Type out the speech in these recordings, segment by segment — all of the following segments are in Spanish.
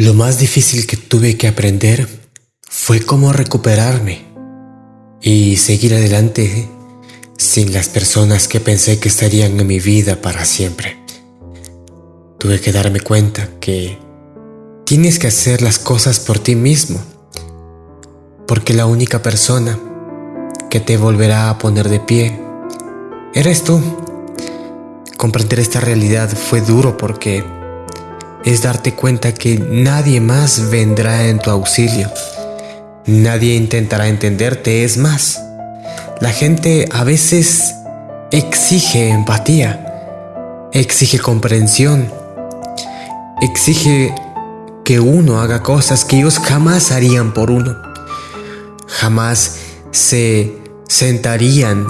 Lo más difícil que tuve que aprender fue cómo recuperarme y seguir adelante sin las personas que pensé que estarían en mi vida para siempre. Tuve que darme cuenta que tienes que hacer las cosas por ti mismo, porque la única persona que te volverá a poner de pie eres tú. Comprender esta realidad fue duro porque es darte cuenta que nadie más vendrá en tu auxilio. Nadie intentará entenderte, es más. La gente a veces exige empatía, exige comprensión, exige que uno haga cosas que ellos jamás harían por uno. Jamás se sentarían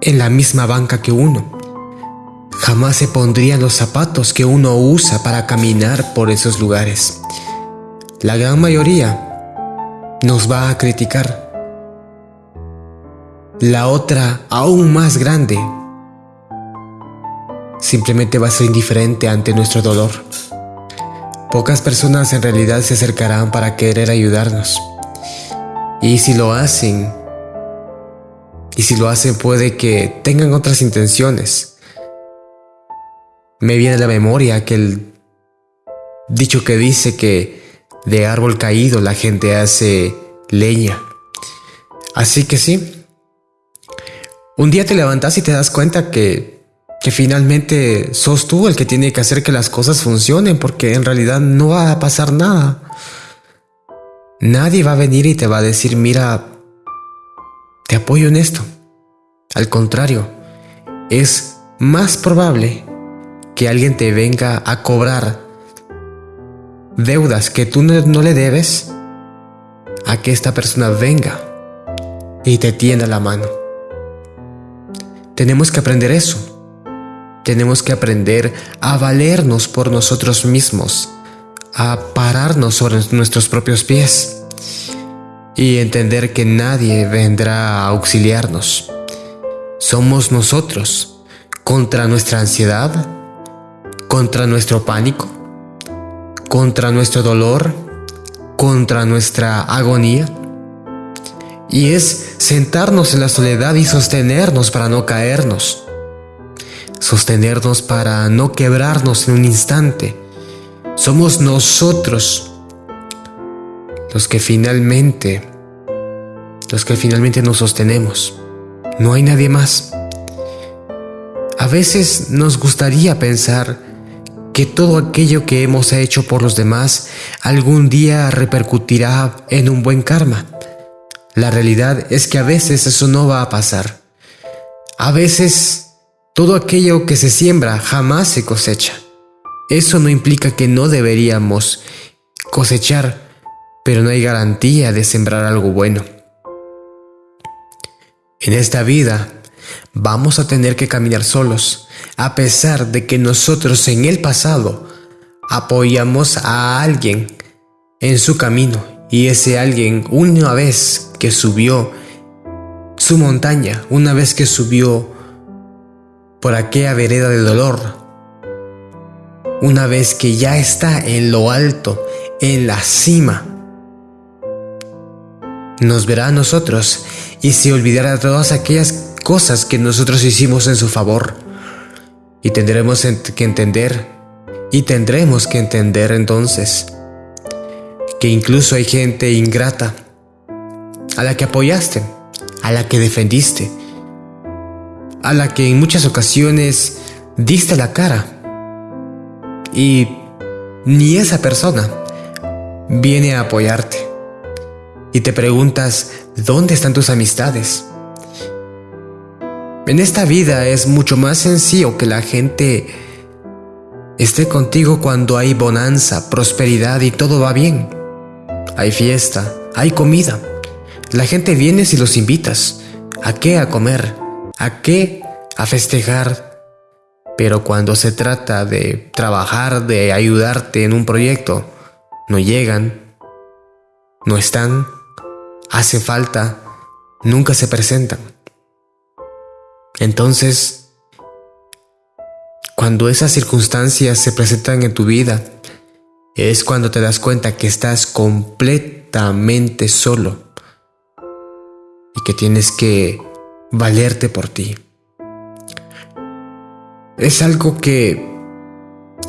en la misma banca que uno jamás se pondrían los zapatos que uno usa para caminar por esos lugares. La gran mayoría nos va a criticar. La otra, aún más grande, simplemente va a ser indiferente ante nuestro dolor. Pocas personas en realidad se acercarán para querer ayudarnos. Y si lo hacen, y si lo hacen puede que tengan otras intenciones me viene a la memoria aquel dicho que dice que de árbol caído la gente hace leña. Así que sí, un día te levantas y te das cuenta que, que finalmente sos tú el que tiene que hacer que las cosas funcionen porque en realidad no va a pasar nada. Nadie va a venir y te va a decir, mira, te apoyo en esto. Al contrario, es más probable que alguien te venga a cobrar deudas que tú no, le debes, a que esta persona venga y te tienda la mano. Tenemos que aprender eso. Tenemos que aprender a valernos por nosotros mismos, a pararnos sobre nuestros propios pies y entender que nadie vendrá a auxiliarnos. Somos nosotros contra nuestra ansiedad, contra nuestro pánico, contra nuestro dolor, contra nuestra agonía. Y es sentarnos en la soledad y sostenernos para no caernos. Sostenernos para no quebrarnos en un instante. Somos nosotros los que finalmente, los que finalmente nos sostenemos. No hay nadie más. A veces nos gustaría pensar que todo aquello que hemos hecho por los demás algún día repercutirá en un buen karma. La realidad es que a veces eso no va a pasar. A veces todo aquello que se siembra jamás se cosecha. Eso no implica que no deberíamos cosechar, pero no hay garantía de sembrar algo bueno. En esta vida vamos a tener que caminar solos, a pesar de que nosotros en el pasado apoyamos a alguien en su camino y ese alguien una vez que subió su montaña, una vez que subió por aquella vereda de dolor, una vez que ya está en lo alto, en la cima, nos verá a nosotros y se olvidará de todas aquellas cosas que nosotros hicimos en su favor. Y tendremos que entender, y tendremos que entender entonces, que incluso hay gente ingrata, a la que apoyaste, a la que defendiste, a la que en muchas ocasiones diste la cara. Y ni esa persona viene a apoyarte. Y te preguntas, ¿dónde están tus amistades? En esta vida es mucho más sencillo que la gente esté contigo cuando hay bonanza, prosperidad y todo va bien. Hay fiesta, hay comida. La gente viene si los invitas. ¿A qué? A comer. ¿A qué? A festejar. Pero cuando se trata de trabajar, de ayudarte en un proyecto, no llegan, no están, hace falta, nunca se presentan. Entonces, cuando esas circunstancias se presentan en tu vida, es cuando te das cuenta que estás completamente solo y que tienes que valerte por ti. Es algo que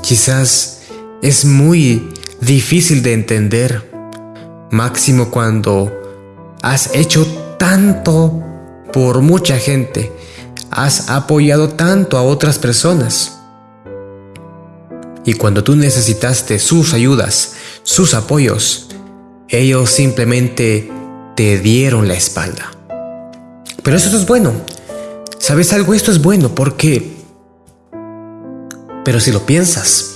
quizás es muy difícil de entender, máximo cuando has hecho tanto por mucha gente, has apoyado tanto a otras personas. Y cuando tú necesitaste sus ayudas, sus apoyos, ellos simplemente te dieron la espalda. Pero eso es bueno. ¿Sabes algo? Esto es bueno porque... Pero si lo piensas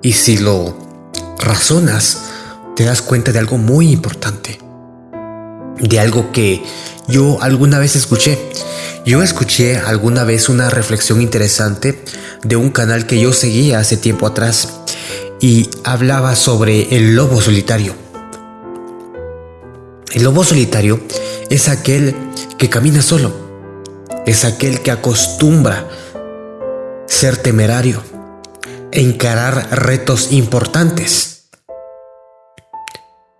y si lo razonas, te das cuenta de algo muy importante. De algo que yo alguna vez escuché. Yo escuché alguna vez una reflexión interesante de un canal que yo seguía hace tiempo atrás y hablaba sobre el lobo solitario. El lobo solitario es aquel que camina solo, es aquel que acostumbra ser temerario, encarar retos importantes.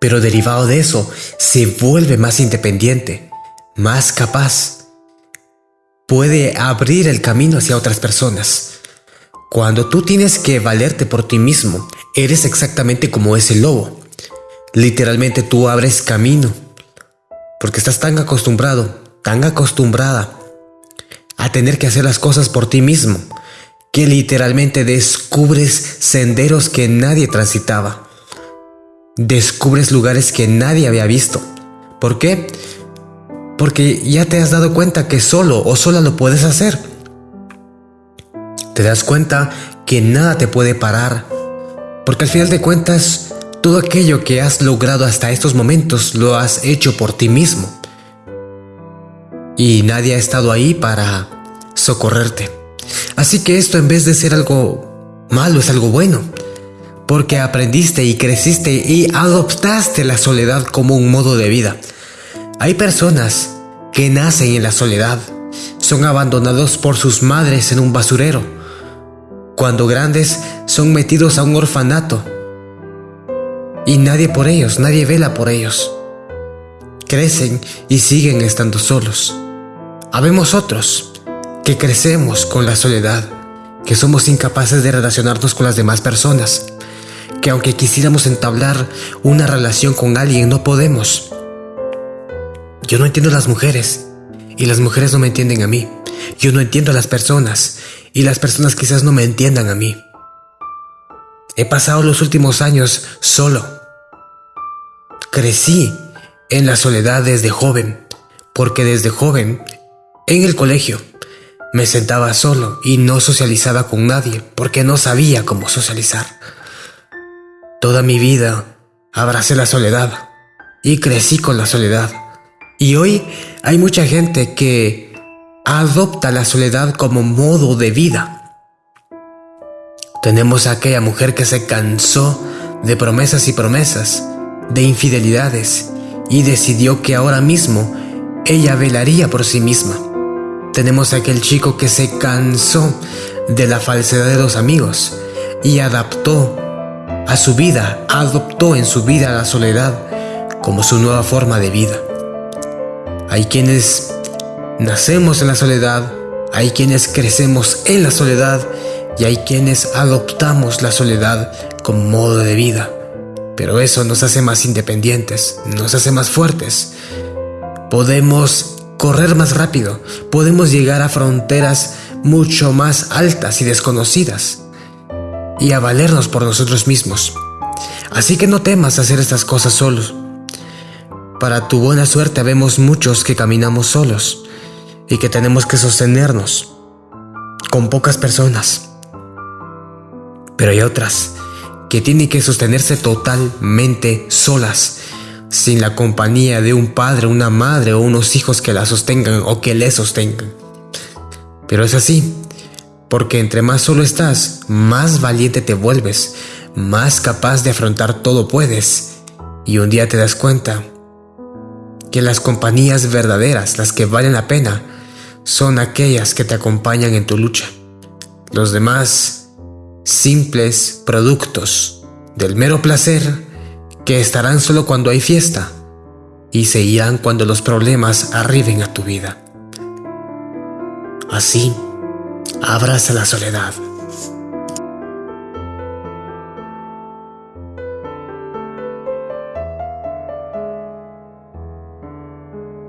Pero derivado de eso, se vuelve más independiente, más capaz. Puede abrir el camino hacia otras personas. Cuando tú tienes que valerte por ti mismo, eres exactamente como ese lobo. Literalmente tú abres camino, porque estás tan acostumbrado, tan acostumbrada a tener que hacer las cosas por ti mismo, que literalmente descubres senderos que nadie transitaba. Descubres lugares que nadie había visto. ¿Por qué? Porque ya te has dado cuenta que solo o sola lo puedes hacer. Te das cuenta que nada te puede parar. Porque al final de cuentas, todo aquello que has logrado hasta estos momentos lo has hecho por ti mismo. Y nadie ha estado ahí para socorrerte. Así que esto en vez de ser algo malo es algo bueno, porque aprendiste y creciste y adoptaste la soledad como un modo de vida. Hay personas que nacen en la soledad, son abandonados por sus madres en un basurero. Cuando grandes son metidos a un orfanato y nadie por ellos, nadie vela por ellos. Crecen y siguen estando solos. Habemos otros que crecemos con la soledad, que somos incapaces de relacionarnos con las demás personas, que aunque quisiéramos entablar una relación con alguien no podemos. Yo no entiendo a las mujeres y las mujeres no me entienden a mí. Yo no entiendo a las personas y las personas quizás no me entiendan a mí. He pasado los últimos años solo. Crecí en la soledad desde joven, porque desde joven, en el colegio, me sentaba solo y no socializaba con nadie porque no sabía cómo socializar. Toda mi vida abracé la soledad y crecí con la soledad. Y hoy hay mucha gente que adopta la soledad como modo de vida. Tenemos a aquella mujer que se cansó de promesas y promesas, de infidelidades, y decidió que ahora mismo ella velaría por sí misma tenemos a aquel chico que se cansó de la falsedad de los amigos y adaptó a su vida, adoptó en su vida la soledad como su nueva forma de vida. Hay quienes nacemos en la soledad, hay quienes crecemos en la soledad y hay quienes adoptamos la soledad como modo de vida. Pero eso nos hace más independientes, nos hace más fuertes. Podemos correr más rápido, podemos llegar a fronteras mucho más altas y desconocidas y a valernos por nosotros mismos. Así que no temas hacer estas cosas solos. Para tu buena suerte vemos muchos que caminamos solos y que tenemos que sostenernos con pocas personas. Pero hay otras que tienen que sostenerse totalmente solas sin la compañía de un padre, una madre o unos hijos que la sostengan o que le sostengan. Pero es así, porque entre más solo estás, más valiente te vuelves, más capaz de afrontar todo puedes, y un día te das cuenta que las compañías verdaderas, las que valen la pena, son aquellas que te acompañan en tu lucha. Los demás, simples productos del mero placer, que estarán solo cuando hay fiesta y se irán cuando los problemas arriben a tu vida. Así, abraza la soledad